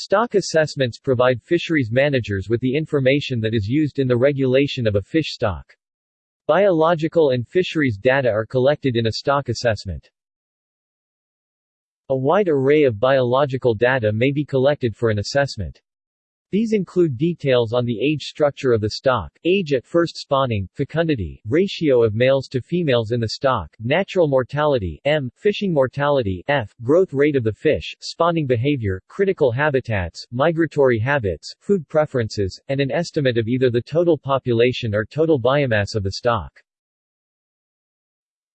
Stock assessments provide fisheries managers with the information that is used in the regulation of a fish stock. Biological and fisheries data are collected in a stock assessment. A wide array of biological data may be collected for an assessment. These include details on the age structure of the stock, age at first spawning, fecundity, ratio of males to females in the stock, natural mortality M, fishing mortality F, growth rate of the fish, spawning behavior, critical habitats, migratory habits, food preferences, and an estimate of either the total population or total biomass of the stock.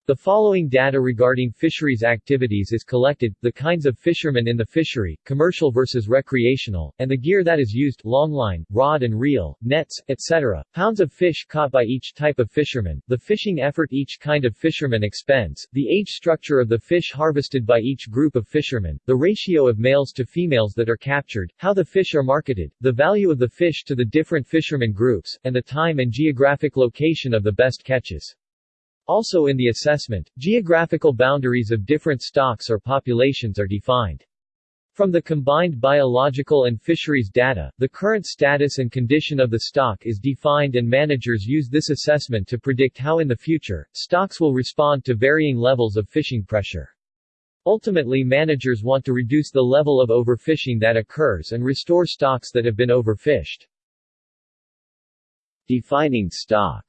The following data regarding fisheries activities is collected, the kinds of fishermen in the fishery, commercial versus recreational, and the gear that is used, longline, rod and reel, nets, etc., pounds of fish caught by each type of fisherman, the fishing effort each kind of fisherman expends, the age structure of the fish harvested by each group of fishermen, the ratio of males to females that are captured, how the fish are marketed, the value of the fish to the different fishermen groups, and the time and geographic location of the best catches. Also in the assessment, geographical boundaries of different stocks or populations are defined. From the combined biological and fisheries data, the current status and condition of the stock is defined and managers use this assessment to predict how in the future, stocks will respond to varying levels of fishing pressure. Ultimately managers want to reduce the level of overfishing that occurs and restore stocks that have been overfished. Defining stock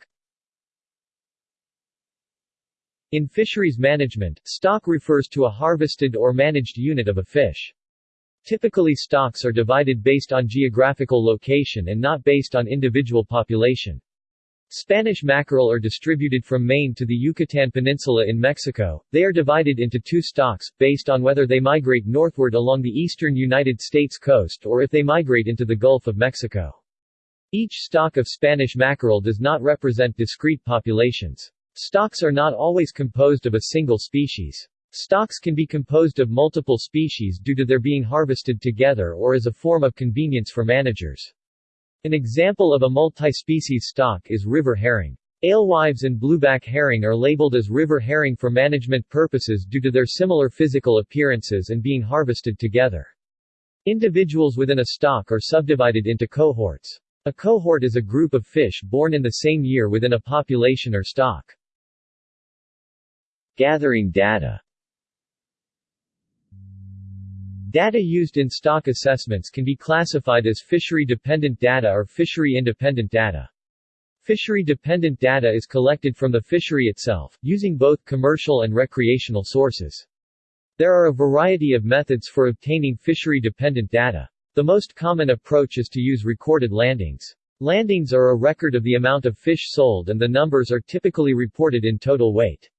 in fisheries management, stock refers to a harvested or managed unit of a fish. Typically stocks are divided based on geographical location and not based on individual population. Spanish mackerel are distributed from Maine to the Yucatan Peninsula in Mexico. They are divided into two stocks, based on whether they migrate northward along the eastern United States coast or if they migrate into the Gulf of Mexico. Each stock of Spanish mackerel does not represent discrete populations. Stocks are not always composed of a single species. Stocks can be composed of multiple species due to their being harvested together or as a form of convenience for managers. An example of a multi-species stock is river herring. Alewives and blueback herring are labeled as river herring for management purposes due to their similar physical appearances and being harvested together. Individuals within a stock are subdivided into cohorts. A cohort is a group of fish born in the same year within a population or stock. Gathering data Data used in stock assessments can be classified as fishery-dependent data or fishery-independent data. Fishery-dependent data is collected from the fishery itself, using both commercial and recreational sources. There are a variety of methods for obtaining fishery-dependent data. The most common approach is to use recorded landings. Landings are a record of the amount of fish sold and the numbers are typically reported in total weight.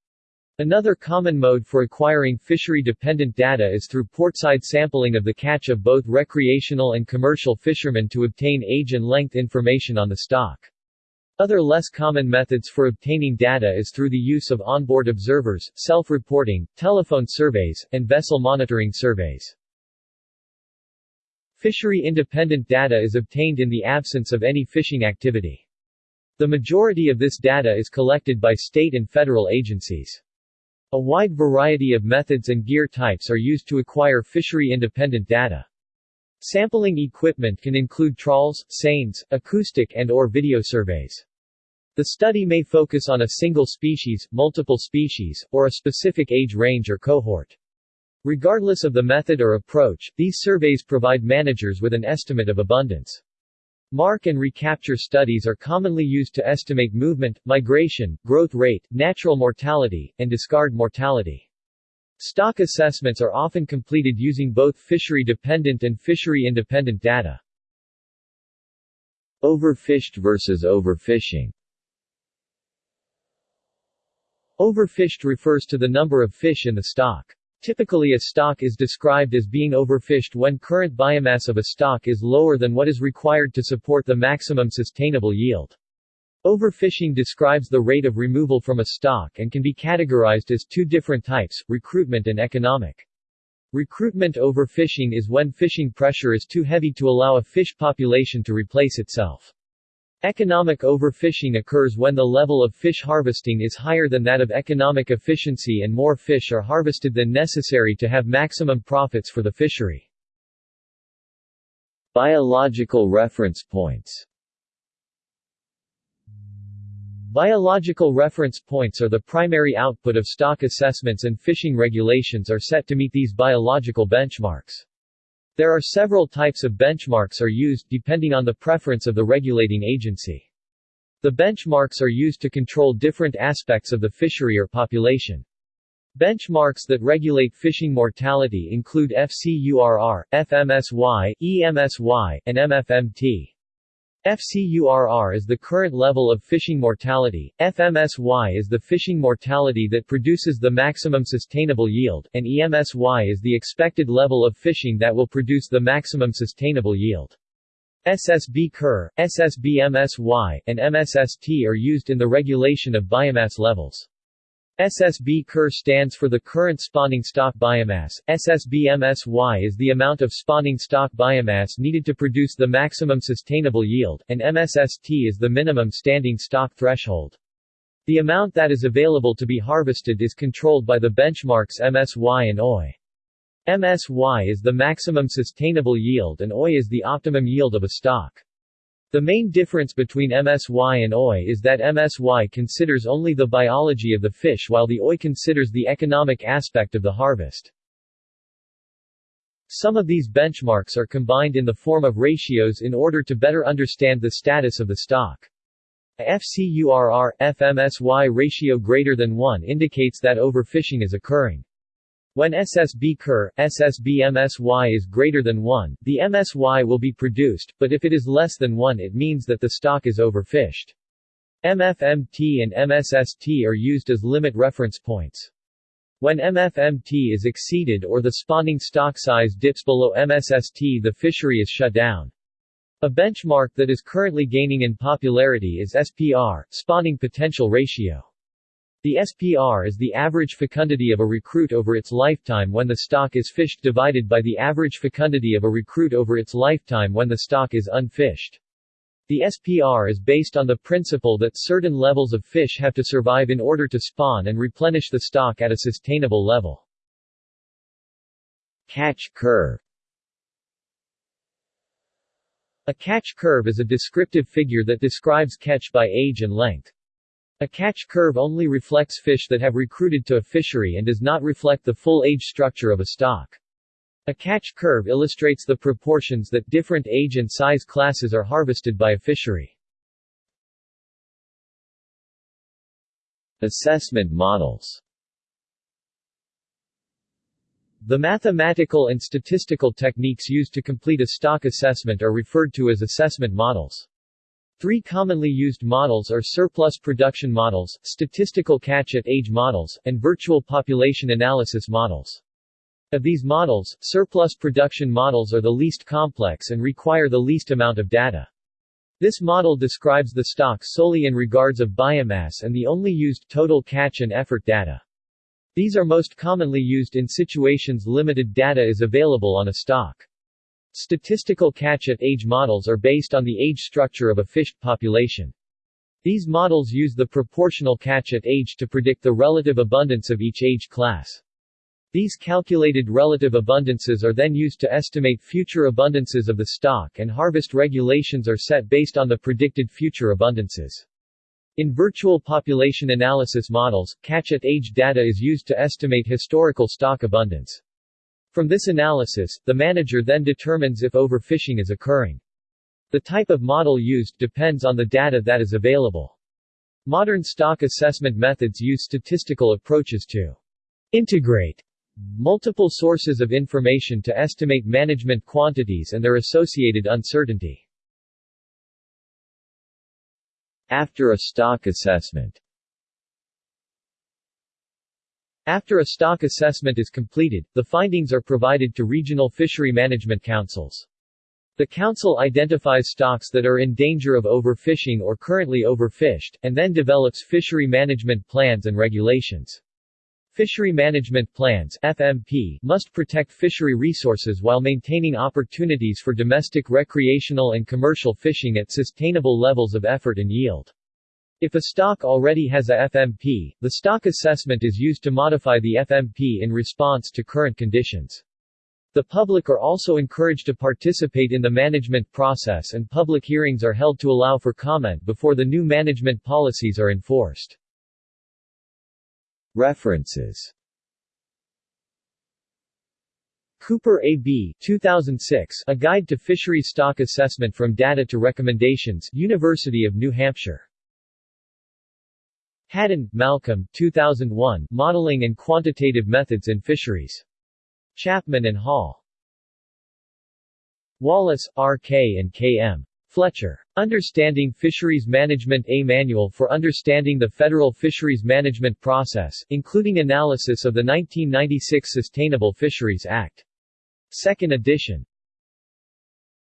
Another common mode for acquiring fishery-dependent data is through portside sampling of the catch of both recreational and commercial fishermen to obtain age and length information on the stock. Other less common methods for obtaining data is through the use of onboard observers, self-reporting, telephone surveys, and vessel monitoring surveys. Fishery-independent data is obtained in the absence of any fishing activity. The majority of this data is collected by state and federal agencies. A wide variety of methods and gear types are used to acquire fishery-independent data. Sampling equipment can include trawls, seines, acoustic and or video surveys. The study may focus on a single species, multiple species, or a specific age range or cohort. Regardless of the method or approach, these surveys provide managers with an estimate of abundance. Mark and recapture studies are commonly used to estimate movement, migration, growth rate, natural mortality, and discard mortality. Stock assessments are often completed using both fishery-dependent and fishery-independent data. Overfished versus overfishing Overfished refers to the number of fish in the stock. Typically a stock is described as being overfished when current biomass of a stock is lower than what is required to support the maximum sustainable yield. Overfishing describes the rate of removal from a stock and can be categorized as two different types, recruitment and economic. Recruitment overfishing is when fishing pressure is too heavy to allow a fish population to replace itself. Economic overfishing occurs when the level of fish harvesting is higher than that of economic efficiency and more fish are harvested than necessary to have maximum profits for the fishery. Biological reference points Biological reference points are the primary output of stock assessments and fishing regulations are set to meet these biological benchmarks. There are several types of benchmarks are used depending on the preference of the regulating agency. The benchmarks are used to control different aspects of the fishery or population. Benchmarks that regulate fishing mortality include FCURR, FMSY, EMSY, and MFMT. FCURR is the current level of fishing mortality, FMSY is the fishing mortality that produces the maximum sustainable yield, and EMSY is the expected level of fishing that will produce the maximum sustainable yield. SSB CURR, SSB-MSY, and MSST are used in the regulation of biomass levels. SSB CURR stands for the current spawning stock biomass, SSB-MSY is the amount of spawning stock biomass needed to produce the maximum sustainable yield, and MSST is the minimum standing stock threshold. The amount that is available to be harvested is controlled by the benchmarks MSY and OY. MSY is the maximum sustainable yield and OY is the optimum yield of a stock. The main difference between MSY and OY is that MSY considers only the biology of the fish while the OY considers the economic aspect of the harvest. Some of these benchmarks are combined in the form of ratios in order to better understand the status of the stock. A FCURR, FMSY ratio greater than 1 indicates that overfishing is occurring. When SSB CURR, SSB MSY is greater than 1, the MSY will be produced, but if it is less than 1 it means that the stock is overfished. MFMT and MSST are used as limit reference points. When MFMT is exceeded or the spawning stock size dips below MSST the fishery is shut down. A benchmark that is currently gaining in popularity is SPR, spawning potential ratio. The SPR is the average fecundity of a recruit over its lifetime when the stock is fished divided by the average fecundity of a recruit over its lifetime when the stock is unfished. The SPR is based on the principle that certain levels of fish have to survive in order to spawn and replenish the stock at a sustainable level. Catch curve A catch curve is a descriptive figure that describes catch by age and length. A catch curve only reflects fish that have recruited to a fishery and does not reflect the full age structure of a stock. A catch curve illustrates the proportions that different age and size classes are harvested by a fishery. Assessment models The mathematical and statistical techniques used to complete a stock assessment are referred to as assessment models. Three commonly used models are surplus production models, statistical catch-at-age models, and virtual population analysis models. Of these models, surplus production models are the least complex and require the least amount of data. This model describes the stock solely in regards of biomass and the only used total catch and effort data. These are most commonly used in situations limited data is available on a stock. Statistical catch-at-age models are based on the age structure of a fish population. These models use the proportional catch-at-age to predict the relative abundance of each age class. These calculated relative abundances are then used to estimate future abundances of the stock and harvest regulations are set based on the predicted future abundances. In virtual population analysis models, catch-at-age data is used to estimate historical stock abundance. From this analysis, the manager then determines if overfishing is occurring. The type of model used depends on the data that is available. Modern stock assessment methods use statistical approaches to integrate multiple sources of information to estimate management quantities and their associated uncertainty. After a stock assessment after a stock assessment is completed, the findings are provided to regional fishery management councils. The council identifies stocks that are in danger of overfishing or currently overfished, and then develops fishery management plans and regulations. Fishery Management Plans FMP, must protect fishery resources while maintaining opportunities for domestic recreational and commercial fishing at sustainable levels of effort and yield. If a stock already has a FMP, the stock assessment is used to modify the FMP in response to current conditions. The public are also encouraged to participate in the management process and public hearings are held to allow for comment before the new management policies are enforced. References Cooper A.B. 2006, A Guide to Fisheries Stock Assessment from Data to Recommendations, University of New Hampshire. Haddon, Malcolm 2001, Modeling and Quantitative Methods in Fisheries. Chapman and Hall. Wallace, R. K. and K. M. Fletcher. Understanding Fisheries Management A Manual for Understanding the Federal Fisheries Management Process, including analysis of the 1996 Sustainable Fisheries Act. Second edition.